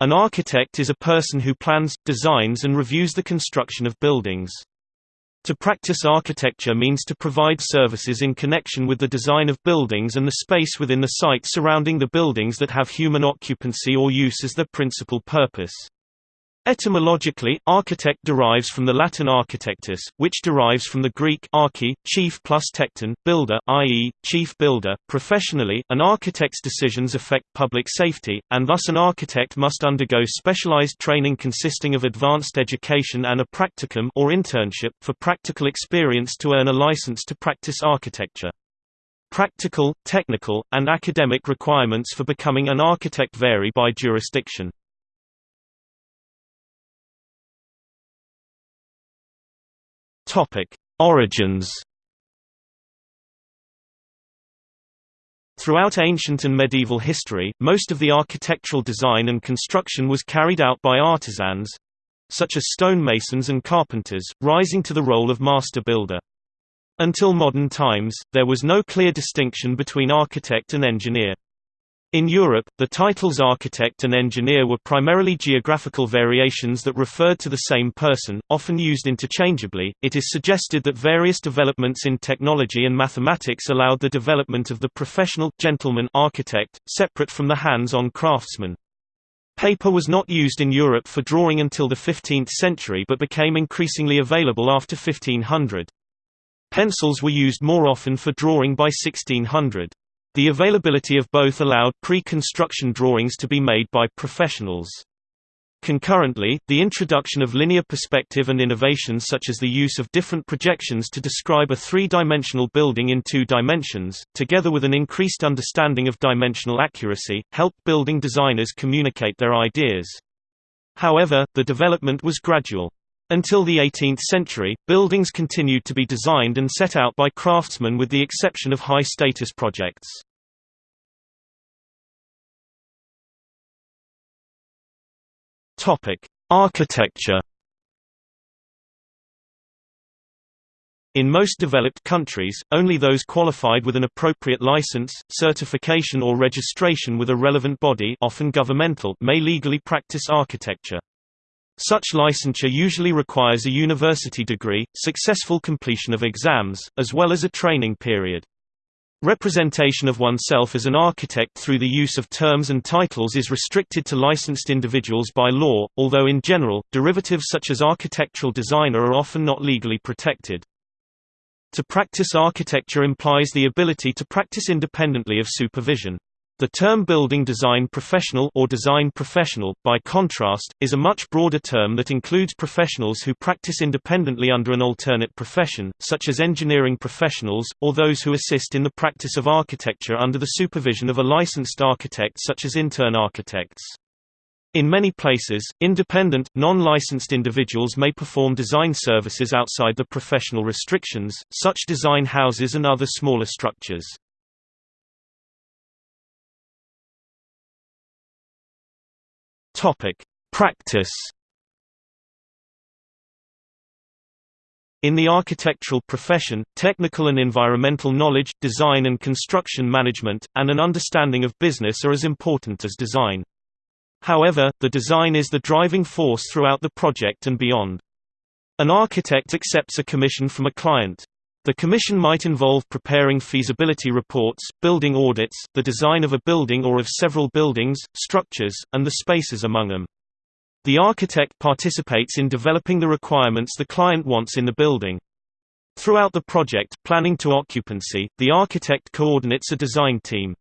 An architect is a person who plans, designs and reviews the construction of buildings. To practice architecture means to provide services in connection with the design of buildings and the space within the site surrounding the buildings that have human occupancy or use as their principal purpose. Etymologically, architect derives from the Latin architectus, which derives from the Greek archi, chief plus tekton, builder, i.e., chief builder. Professionally, an architect's decisions affect public safety, and thus an architect must undergo specialized training consisting of advanced education and a practicum or internship for practical experience to earn a license to practice architecture. Practical, technical, and academic requirements for becoming an architect vary by jurisdiction. Topic: Origins. Throughout ancient and medieval history, most of the architectural design and construction was carried out by artisans such as stonemasons and carpenters, rising to the role of master builder. Until modern times, there was no clear distinction between architect and engineer. In Europe, the titles architect and engineer were primarily geographical variations that referred to the same person, often used interchangeably. It is suggested that various developments in technology and mathematics allowed the development of the professional gentleman architect, separate from the hands-on craftsman. Paper was not used in Europe for drawing until the 15th century but became increasingly available after 1500. Pencils were used more often for drawing by 1600. The availability of both allowed pre-construction drawings to be made by professionals. Concurrently, the introduction of linear perspective and innovations such as the use of different projections to describe a three-dimensional building in two dimensions, together with an increased understanding of dimensional accuracy, helped building designers communicate their ideas. However, the development was gradual. Until the 18th century, buildings continued to be designed and set out by craftsmen with the exception of high-status projects. Architecture. In most developed countries, only those qualified with an appropriate license, certification or registration with a relevant body often governmental may legally practice architecture. Such licensure usually requires a university degree, successful completion of exams, as well as a training period. Representation of oneself as an architect through the use of terms and titles is restricted to licensed individuals by law, although in general, derivatives such as architectural designer are often not legally protected. To practice architecture implies the ability to practice independently of supervision. The term building design professional or design professional, by contrast, is a much broader term that includes professionals who practice independently under an alternate profession, such as engineering professionals, or those who assist in the practice of architecture under the supervision of a licensed architect such as intern architects. In many places, independent, non-licensed individuals may perform design services outside the professional restrictions, such design houses and other smaller structures. Topic: Practice. In the architectural profession, technical and environmental knowledge, design and construction management, and an understanding of business are as important as design. However, the design is the driving force throughout the project and beyond. An architect accepts a commission from a client. The commission might involve preparing feasibility reports, building audits, the design of a building or of several buildings, structures, and the spaces among them. The architect participates in developing the requirements the client wants in the building. Throughout the project, planning to occupancy, the architect coordinates a design team.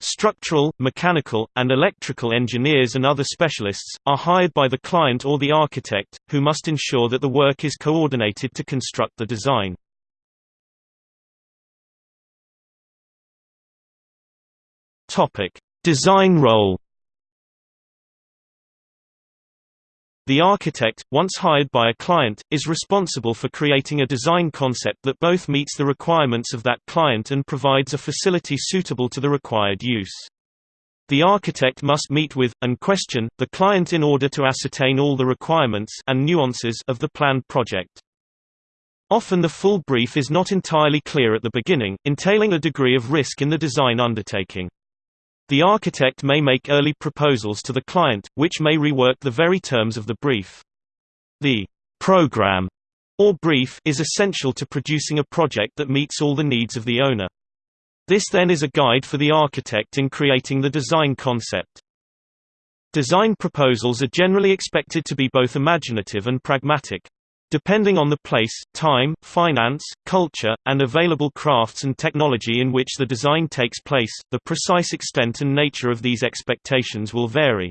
Structural, mechanical, and electrical engineers and other specialists, are hired by the client or the architect, who must ensure that the work is coordinated to construct the design. Topic: Design role. The architect, once hired by a client, is responsible for creating a design concept that both meets the requirements of that client and provides a facility suitable to the required use. The architect must meet with, and question, the client in order to ascertain all the requirements and nuances of the planned project. Often the full brief is not entirely clear at the beginning, entailing a degree of risk in the design undertaking. The architect may make early proposals to the client, which may rework the very terms of the brief. The program or brief is essential to producing a project that meets all the needs of the owner. This then is a guide for the architect in creating the design concept. Design proposals are generally expected to be both imaginative and pragmatic. Depending on the place, time, finance, culture, and available crafts and technology in which the design takes place, the precise extent and nature of these expectations will vary.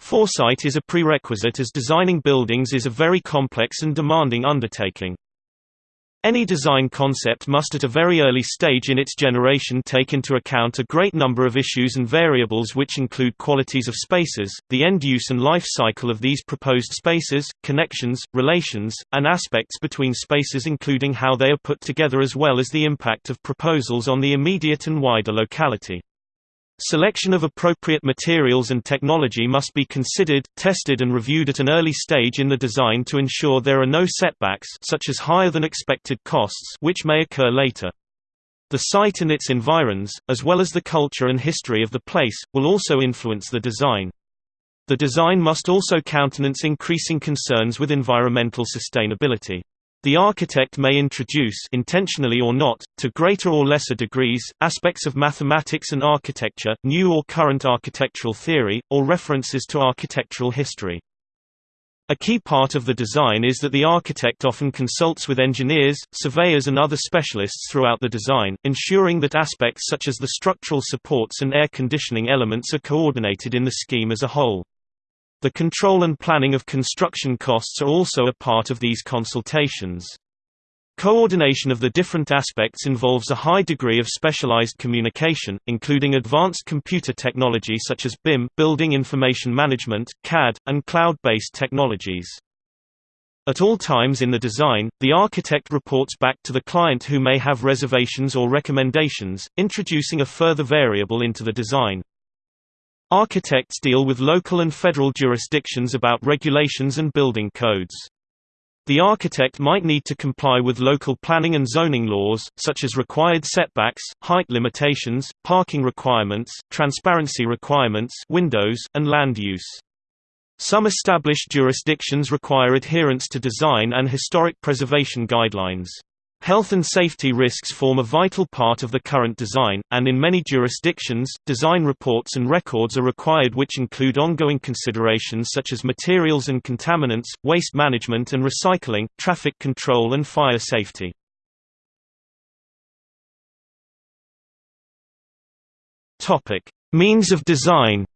Foresight is a prerequisite as designing buildings is a very complex and demanding undertaking. Any design concept must at a very early stage in its generation take into account a great number of issues and variables which include qualities of spaces, the end use and life cycle of these proposed spaces, connections, relations, and aspects between spaces including how they are put together as well as the impact of proposals on the immediate and wider locality. Selection of appropriate materials and technology must be considered, tested and reviewed at an early stage in the design to ensure there are no setbacks such as higher than expected costs which may occur later. The site and its environs, as well as the culture and history of the place, will also influence the design. The design must also countenance increasing concerns with environmental sustainability. The architect may introduce intentionally or not, to greater or lesser degrees, aspects of mathematics and architecture, new or current architectural theory, or references to architectural history. A key part of the design is that the architect often consults with engineers, surveyors and other specialists throughout the design, ensuring that aspects such as the structural supports and air conditioning elements are coordinated in the scheme as a whole. The control and planning of construction costs are also a part of these consultations. Coordination of the different aspects involves a high degree of specialized communication, including advanced computer technology such as BIM building information management, CAD, and cloud-based technologies. At all times in the design, the architect reports back to the client who may have reservations or recommendations, introducing a further variable into the design. Architects deal with local and federal jurisdictions about regulations and building codes. The architect might need to comply with local planning and zoning laws, such as required setbacks, height limitations, parking requirements, transparency requirements windows, and land use. Some established jurisdictions require adherence to design and historic preservation guidelines. Health and safety risks form a vital part of the current design, and in many jurisdictions, design reports and records are required which include ongoing considerations such as materials and contaminants, waste management and recycling, traffic control and fire safety. Means of design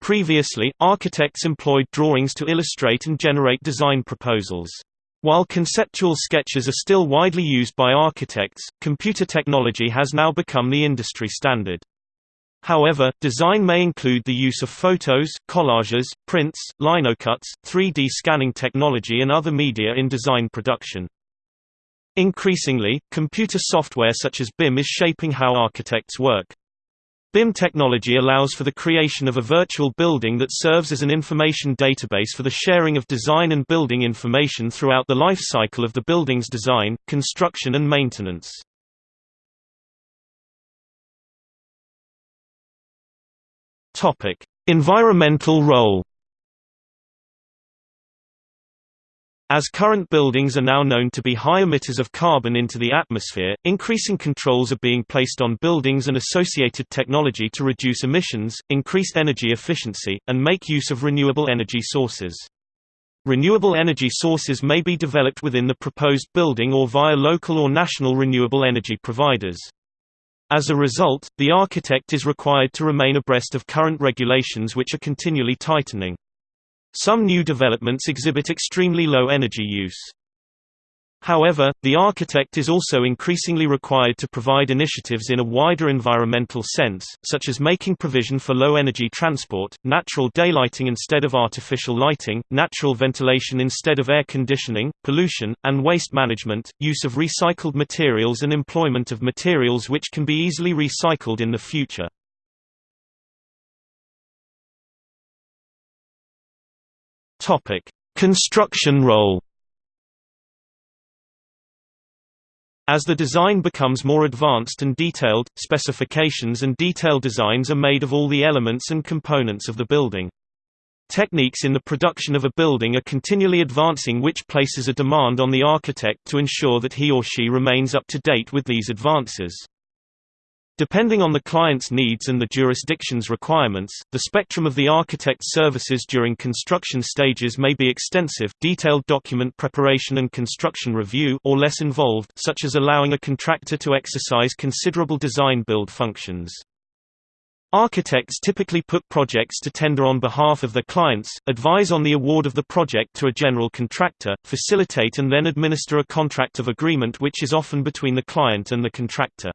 Previously, architects employed drawings to illustrate and generate design proposals. While conceptual sketches are still widely used by architects, computer technology has now become the industry standard. However, design may include the use of photos, collages, prints, linocuts, 3D scanning technology and other media in design production. Increasingly, computer software such as BIM is shaping how architects work. BIM technology allows for the creation of a virtual building that serves as an information database for the sharing of design and building information throughout the life cycle of the building's design, construction and maintenance. Environmental role As current buildings are now known to be high emitters of carbon into the atmosphere, increasing controls are being placed on buildings and associated technology to reduce emissions, increase energy efficiency, and make use of renewable energy sources. Renewable energy sources may be developed within the proposed building or via local or national renewable energy providers. As a result, the architect is required to remain abreast of current regulations which are continually tightening. Some new developments exhibit extremely low energy use. However, the architect is also increasingly required to provide initiatives in a wider environmental sense, such as making provision for low-energy transport, natural daylighting instead of artificial lighting, natural ventilation instead of air conditioning, pollution, and waste management, use of recycled materials and employment of materials which can be easily recycled in the future. Topic: Construction role. As the design becomes more advanced and detailed, specifications and detail designs are made of all the elements and components of the building. Techniques in the production of a building are continually advancing which places a demand on the architect to ensure that he or she remains up to date with these advances. Depending on the client's needs and the jurisdiction's requirements, the spectrum of the architect's services during construction stages may be extensive detailed document preparation and construction review or less involved such as allowing a contractor to exercise considerable design-build functions. Architects typically put projects to tender on behalf of their clients, advise on the award of the project to a general contractor, facilitate and then administer a contract of agreement which is often between the client and the contractor.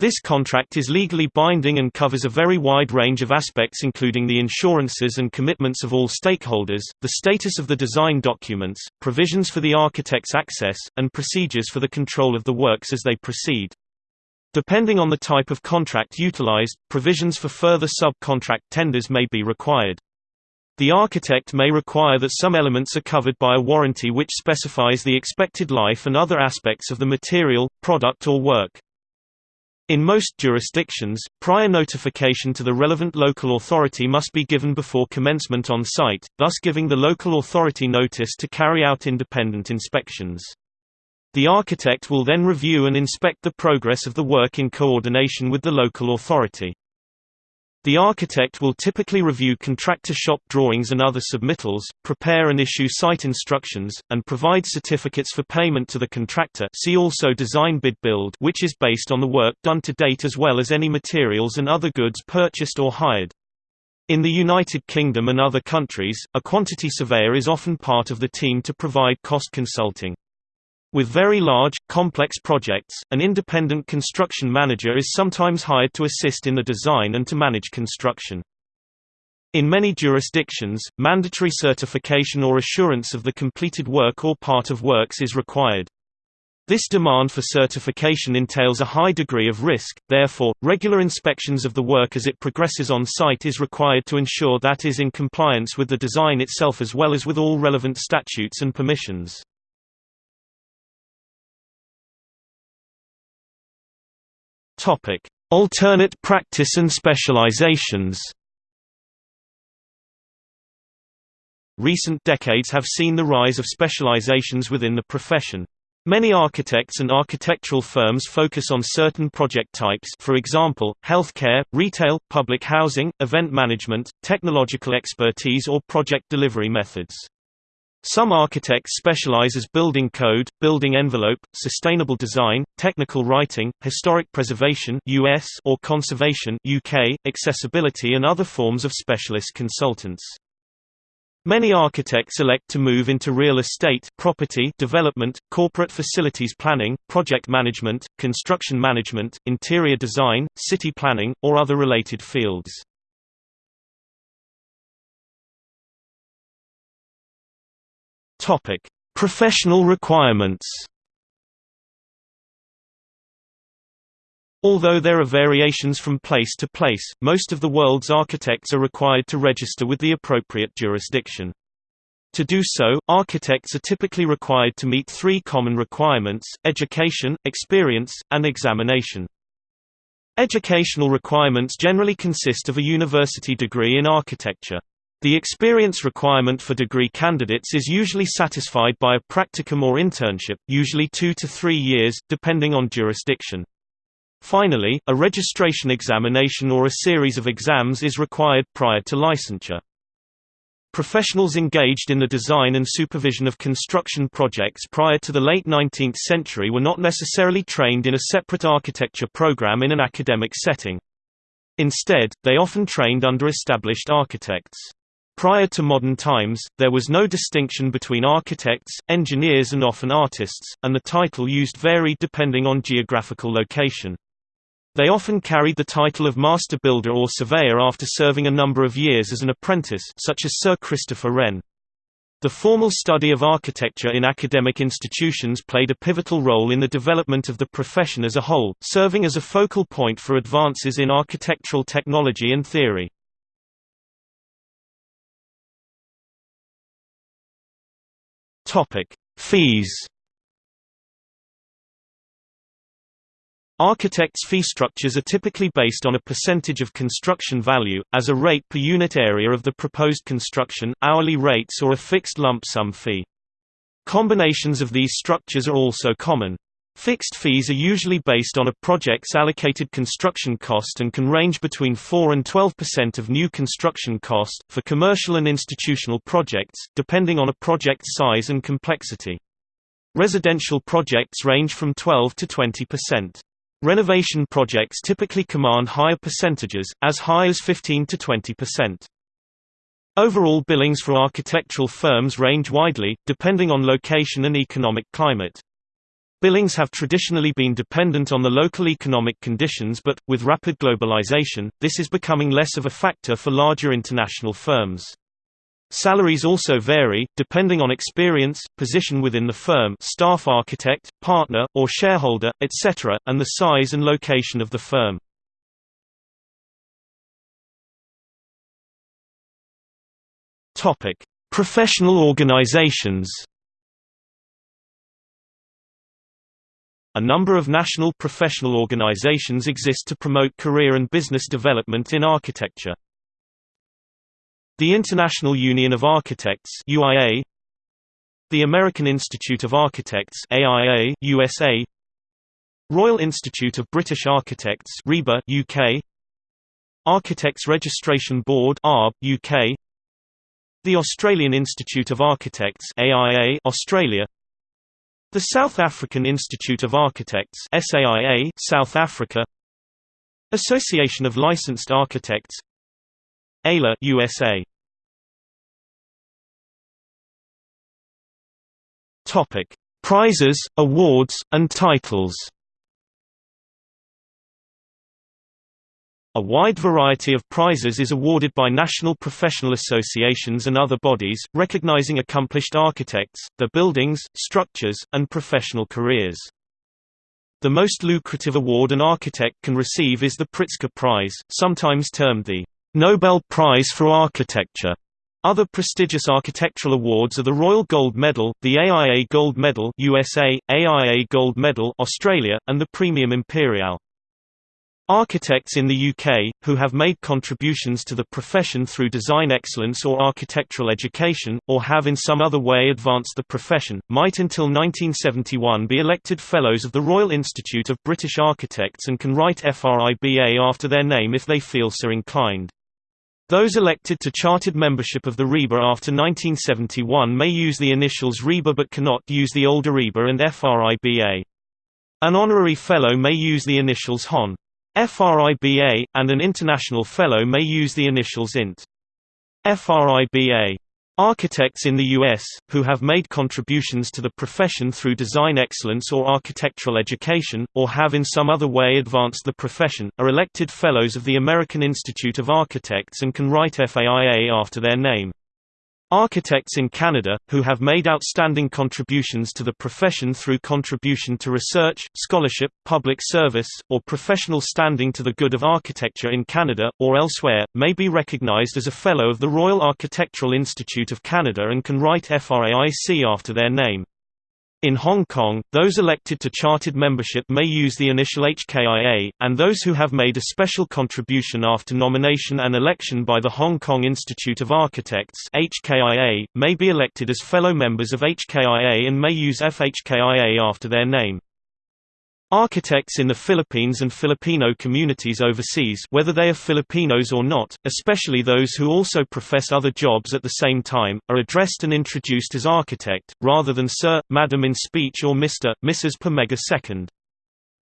This contract is legally binding and covers a very wide range of aspects including the insurances and commitments of all stakeholders, the status of the design documents, provisions for the architect's access, and procedures for the control of the works as they proceed. Depending on the type of contract utilized, provisions for further sub-contract tenders may be required. The architect may require that some elements are covered by a warranty which specifies the expected life and other aspects of the material, product or work. In most jurisdictions, prior notification to the relevant local authority must be given before commencement on site, thus giving the local authority notice to carry out independent inspections. The architect will then review and inspect the progress of the work in coordination with the local authority. The architect will typically review contractor shop drawings and other submittals, prepare and issue site instructions, and provide certificates for payment to the contractor see also design bid build which is based on the work done to date as well as any materials and other goods purchased or hired. In the United Kingdom and other countries, a quantity surveyor is often part of the team to provide cost consulting. With very large, complex projects, an independent construction manager is sometimes hired to assist in the design and to manage construction. In many jurisdictions, mandatory certification or assurance of the completed work or part of works is required. This demand for certification entails a high degree of risk, therefore, regular inspections of the work as it progresses on site is required to ensure that is in compliance with the design itself as well as with all relevant statutes and permissions. Topic: Alternate practice and specializations. Recent decades have seen the rise of specializations within the profession. Many architects and architectural firms focus on certain project types for example, healthcare, retail, public housing, event management, technological expertise or project delivery methods. Some architects specialize as building code, building envelope, sustainable design, technical writing, historic preservation US or conservation UK, accessibility and other forms of specialist consultants. Many architects elect to move into real estate property development, corporate facilities planning, project management, construction management, interior design, city planning, or other related fields. Topic: Professional requirements. Although there are variations from place to place, most of the world's architects are required to register with the appropriate jurisdiction. To do so, architects are typically required to meet three common requirements, education, experience, and examination. Educational requirements generally consist of a university degree in architecture. The experience requirement for degree candidates is usually satisfied by a practicum or internship, usually two to three years, depending on jurisdiction. Finally, a registration examination or a series of exams is required prior to licensure. Professionals engaged in the design and supervision of construction projects prior to the late 19th century were not necessarily trained in a separate architecture program in an academic setting. Instead, they often trained under established architects. Prior to modern times, there was no distinction between architects, engineers and often artists, and the title used varied depending on geographical location. They often carried the title of master builder or surveyor after serving a number of years as an apprentice such as Sir Christopher Wren. The formal study of architecture in academic institutions played a pivotal role in the development of the profession as a whole, serving as a focal point for advances in architectural technology and theory. Topic: Fees. Architects' fee structures are typically based on a percentage of construction value, as a rate per unit area of the proposed construction, hourly rates or a fixed lump sum fee. Combinations of these structures are also common. Fixed fees are usually based on a project's allocated construction cost and can range between 4 and 12% of new construction cost, for commercial and institutional projects, depending on a project's size and complexity. Residential projects range from 12 to 20%. Renovation projects typically command higher percentages, as high as 15 to 20%. Overall billings for architectural firms range widely, depending on location and economic climate. Billings have traditionally been dependent on the local economic conditions but, with rapid globalization, this is becoming less of a factor for larger international firms. Salaries also vary, depending on experience, position within the firm staff architect, partner, or shareholder, etc., and the size and location of the firm. Professional organizations A number of national professional organizations exist to promote career and business development in architecture. The International Union of Architects UIA The American Institute of Architects AIA USA Royal Institute of British Architects RIBA UK Architects Registration Board ARB UK The Australian Institute of Architects AIA Australia The South African Institute of Architects SAIA South Africa Association of Licensed Architects AILA USA Topic: Prizes, awards, and titles. A wide variety of prizes is awarded by national professional associations and other bodies, recognizing accomplished architects, their buildings, structures, and professional careers. The most lucrative award an architect can receive is the Pritzker Prize, sometimes termed the Nobel Prize for Architecture. Other prestigious architectural awards are the Royal Gold Medal, the AIA Gold Medal USA, AIA Gold Medal Australia, and the Praemium Imperiale. Architects in the UK, who have made contributions to the profession through design excellence or architectural education, or have in some other way advanced the profession, might until 1971 be elected Fellows of the Royal Institute of British Architects and can write FRIBA after their name if they feel so inclined. Those elected to chartered membership of the RIBA after 1971 may use the initials RIBA but cannot use the older RIBA and FRIBA. An honorary fellow may use the initials HON. FRIBA, and an international fellow may use the initials INT. FRIBA. Architects in the U.S., who have made contributions to the profession through design excellence or architectural education, or have in some other way advanced the profession, are elected Fellows of the American Institute of Architects and can write FAIA after their name. Architects in Canada, who have made outstanding contributions to the profession through contribution to research, scholarship, public service, or professional standing to the good of architecture in Canada, or elsewhere, may be recognized as a Fellow of the Royal Architectural Institute of Canada and can write FRAIC after their name. In Hong Kong, those elected to chartered membership may use the initial HKIA, and those who have made a special contribution after nomination and election by the Hong Kong Institute of Architects HKIA, may be elected as fellow members of HKIA and may use FHKIA after their name. Architects in the Philippines and Filipino communities overseas whether they are Filipinos or not, especially those who also profess other jobs at the same time, are addressed and introduced as architect, rather than sir, madam in speech or Mr., Mrs. per megasecond.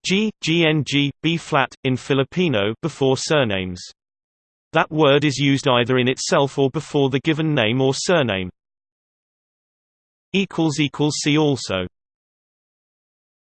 G, GNG, B flat, in Filipino before surnames. That word is used either in itself or before the given name or surname. See also